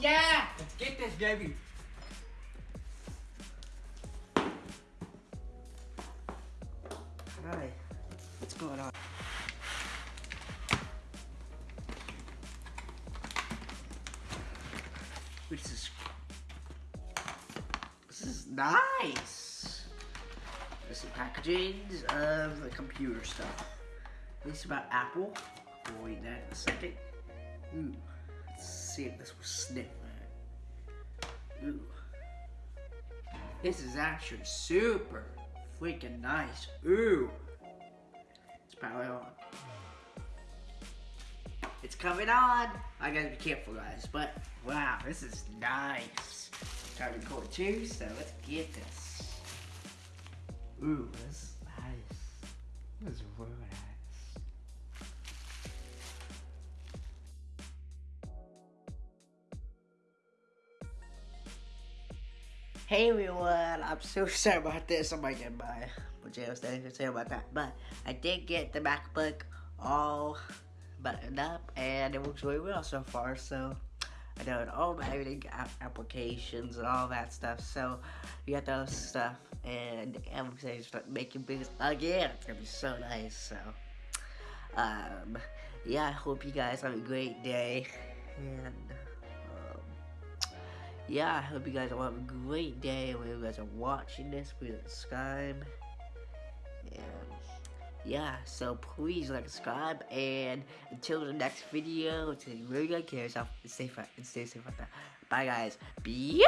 Yeah! Let's get this, baby. Hi. What's going on? This is... This is nice! There's some packagings of the computer stuff. This is about Apple. We'll read that in a second. Mm. See if this will snip. Ooh. This is actually super freaking nice. Ooh. It's probably on. It's coming on. I gotta be careful, guys. But wow, this is nice. Try to record too, so let's get this. Ooh, this is nice. This is really nice. Hey everyone, I'm so sorry about this. I might get my pajamas thing. Sorry about that. But I did get the MacBook all buttoned up and it works really well so far. So I know all my editing applications and all that stuff. So you got those stuff and I'm excited to start making videos again. It's gonna be so nice. So um yeah, I hope you guys have a great day and yeah, I hope you guys all have a great day when you guys are watching this with subscribe. And yeah, so please like, subscribe, and until the next video, it's really good care of yourself and stay, and stay safe out there. Bye guys. Pew!